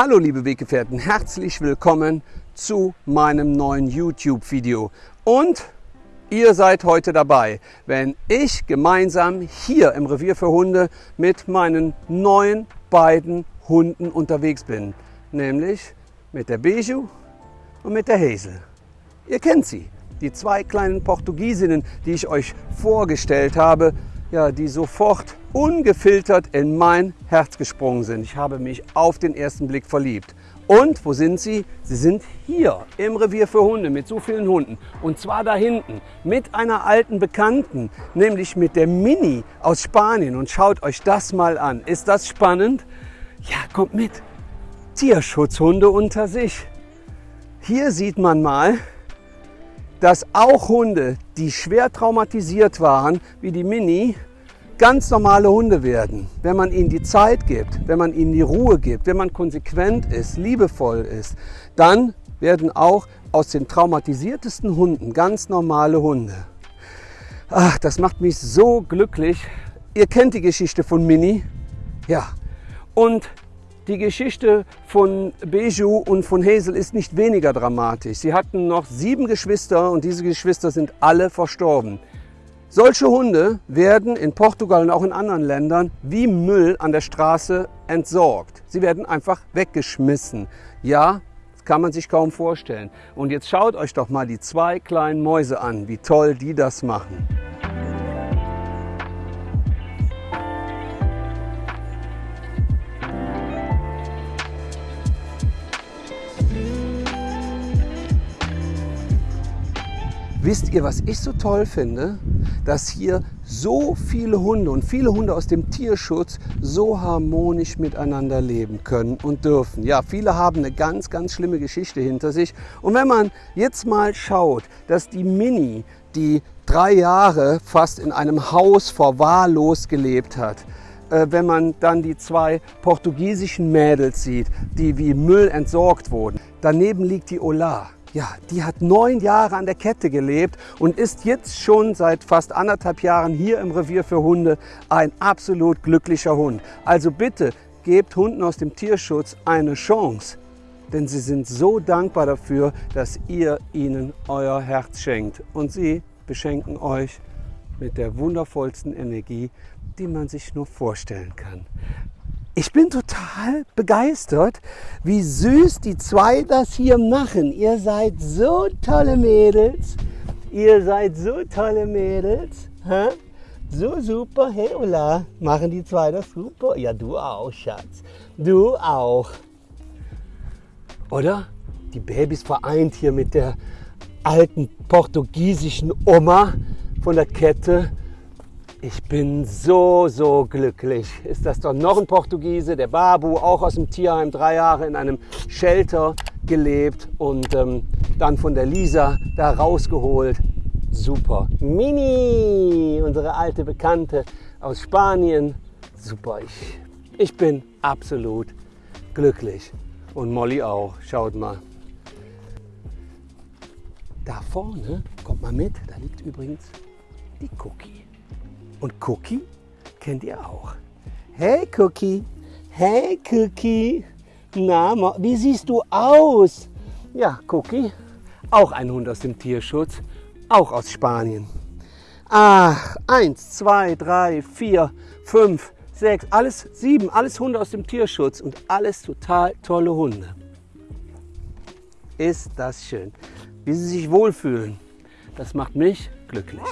Hallo liebe Weggefährten, herzlich willkommen zu meinem neuen YouTube-Video. Und ihr seid heute dabei, wenn ich gemeinsam hier im Revier für Hunde mit meinen neuen beiden Hunden unterwegs bin. Nämlich mit der Beju und mit der Hazel. Ihr kennt sie, die zwei kleinen Portugiesinnen, die ich euch vorgestellt habe, ja, die sofort ungefiltert in mein Herz gesprungen sind. Ich habe mich auf den ersten Blick verliebt. Und wo sind sie? Sie sind hier im Revier für Hunde mit so vielen Hunden. Und zwar da hinten mit einer alten Bekannten, nämlich mit der Mini aus Spanien. Und schaut euch das mal an. Ist das spannend? Ja, kommt mit. Tierschutzhunde unter sich. Hier sieht man mal, dass auch Hunde, die schwer traumatisiert waren, wie die Mini, ganz normale Hunde werden, wenn man ihnen die Zeit gibt, wenn man ihnen die Ruhe gibt, wenn man konsequent ist, liebevoll ist, dann werden auch aus den traumatisiertesten Hunden ganz normale Hunde. Ach, das macht mich so glücklich. Ihr kennt die Geschichte von Mini. Ja. Und die Geschichte von Beju und von Hazel ist nicht weniger dramatisch. Sie hatten noch sieben Geschwister und diese Geschwister sind alle verstorben. Solche Hunde werden in Portugal und auch in anderen Ländern wie Müll an der Straße entsorgt. Sie werden einfach weggeschmissen. Ja, das kann man sich kaum vorstellen. Und jetzt schaut euch doch mal die zwei kleinen Mäuse an, wie toll die das machen. Wisst ihr, was ich so toll finde? Dass hier so viele Hunde und viele Hunde aus dem Tierschutz so harmonisch miteinander leben können und dürfen. Ja, viele haben eine ganz, ganz schlimme Geschichte hinter sich. Und wenn man jetzt mal schaut, dass die Mini, die drei Jahre fast in einem Haus verwahrlost gelebt hat, äh, wenn man dann die zwei portugiesischen Mädels sieht, die wie Müll entsorgt wurden. Daneben liegt die Ola ja, die hat neun Jahre an der Kette gelebt und ist jetzt schon seit fast anderthalb Jahren hier im Revier für Hunde ein absolut glücklicher Hund. Also bitte gebt Hunden aus dem Tierschutz eine Chance, denn sie sind so dankbar dafür, dass ihr ihnen euer Herz schenkt. Und sie beschenken euch mit der wundervollsten Energie, die man sich nur vorstellen kann. Ich bin total begeistert, wie süß die zwei das hier machen. Ihr seid so tolle Mädels. Ihr seid so tolle Mädels. Hä? So super. Hey, Ulla, machen die zwei das super? Ja, du auch, Schatz. Du auch. Oder? Die Babys vereint hier mit der alten portugiesischen Oma von der Kette. Ich bin so, so glücklich. Ist das doch noch ein Portugiese, der Babu, auch aus dem Tierheim, drei Jahre in einem Shelter gelebt und ähm, dann von der Lisa da rausgeholt. Super. Mini, unsere alte Bekannte aus Spanien. Super. Ich, ich bin absolut glücklich. Und Molly auch. Schaut mal. Da vorne, kommt mal mit, da liegt übrigens die Cookie. Und Cookie kennt ihr auch. Hey Cookie, hey Cookie, na, wie siehst du aus? Ja, Cookie, auch ein Hund aus dem Tierschutz, auch aus Spanien. Ach, eins, zwei, drei, vier, fünf, sechs, alles sieben, alles Hunde aus dem Tierschutz und alles total tolle Hunde. Ist das schön, wie sie sich wohlfühlen. Das macht mich glücklich.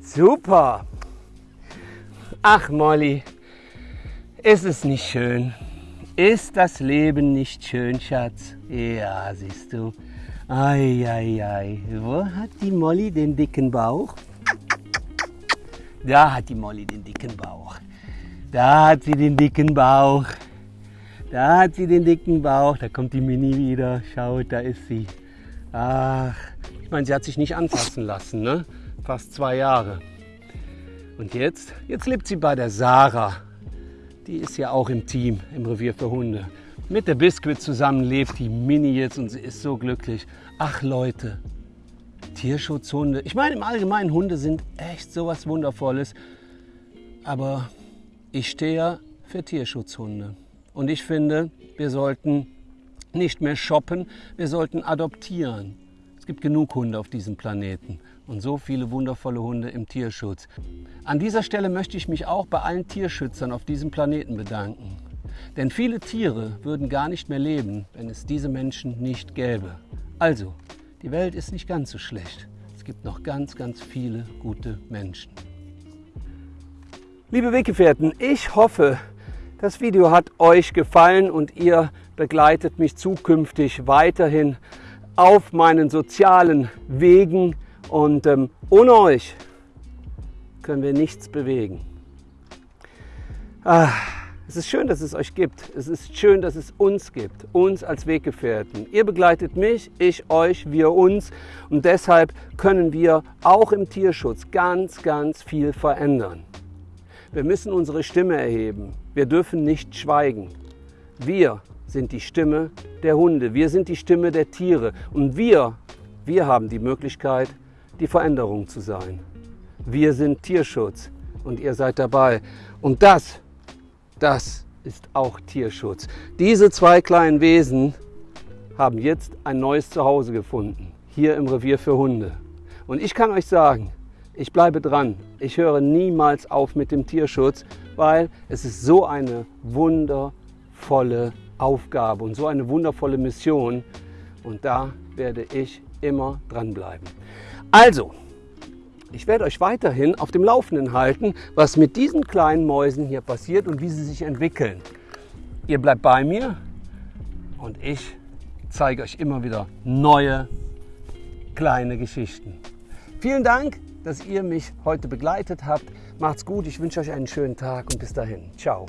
Super. Ach Molly, ist es nicht schön? Ist das Leben nicht schön, Schatz? Ja, siehst du. Ei, ei, ei. Wo hat die Molly den dicken Bauch? Da hat die Molly den dicken Bauch. Da hat sie den dicken Bauch. Da hat sie den dicken Bauch. Da kommt die Mini wieder. Schaut, da ist sie. Ach, ich meine, sie hat sich nicht anfassen lassen, ne? Fast zwei Jahre. Und jetzt, jetzt lebt sie bei der Sarah. Die ist ja auch im Team, im Revier für Hunde. Mit der Biscuit zusammen lebt die Mini jetzt und sie ist so glücklich. Ach Leute, Tierschutzhunde. Ich meine, im Allgemeinen, Hunde sind echt so was Wundervolles. Aber ich stehe ja für Tierschutzhunde. Und ich finde, wir sollten nicht mehr shoppen, wir sollten adoptieren. Es gibt genug Hunde auf diesem Planeten und so viele wundervolle Hunde im Tierschutz. An dieser Stelle möchte ich mich auch bei allen Tierschützern auf diesem Planeten bedanken. Denn viele Tiere würden gar nicht mehr leben, wenn es diese Menschen nicht gäbe. Also, die Welt ist nicht ganz so schlecht. Es gibt noch ganz, ganz viele gute Menschen. Liebe Weggefährten, ich hoffe, das Video hat euch gefallen und ihr begleitet mich zukünftig weiterhin auf meinen sozialen Wegen und ähm, ohne euch können wir nichts bewegen. Ah, es ist schön, dass es euch gibt. Es ist schön, dass es uns gibt, uns als Weggefährten. Ihr begleitet mich, ich euch, wir uns und deshalb können wir auch im Tierschutz ganz, ganz viel verändern. Wir müssen unsere Stimme erheben. Wir dürfen nicht schweigen. Wir sind die Stimme der Hunde, wir sind die Stimme der Tiere und wir, wir haben die Möglichkeit, die Veränderung zu sein. Wir sind Tierschutz und ihr seid dabei. Und das, das ist auch Tierschutz. Diese zwei kleinen Wesen haben jetzt ein neues Zuhause gefunden, hier im Revier für Hunde. Und ich kann euch sagen, ich bleibe dran. Ich höre niemals auf mit dem Tierschutz, weil es ist so eine wundervolle Aufgabe und so eine wundervolle Mission. Und da werde ich immer dranbleiben. Also, ich werde euch weiterhin auf dem Laufenden halten, was mit diesen kleinen Mäusen hier passiert und wie sie sich entwickeln. Ihr bleibt bei mir und ich zeige euch immer wieder neue kleine Geschichten. Vielen Dank, dass ihr mich heute begleitet habt. Macht's gut, ich wünsche euch einen schönen Tag und bis dahin. Ciao.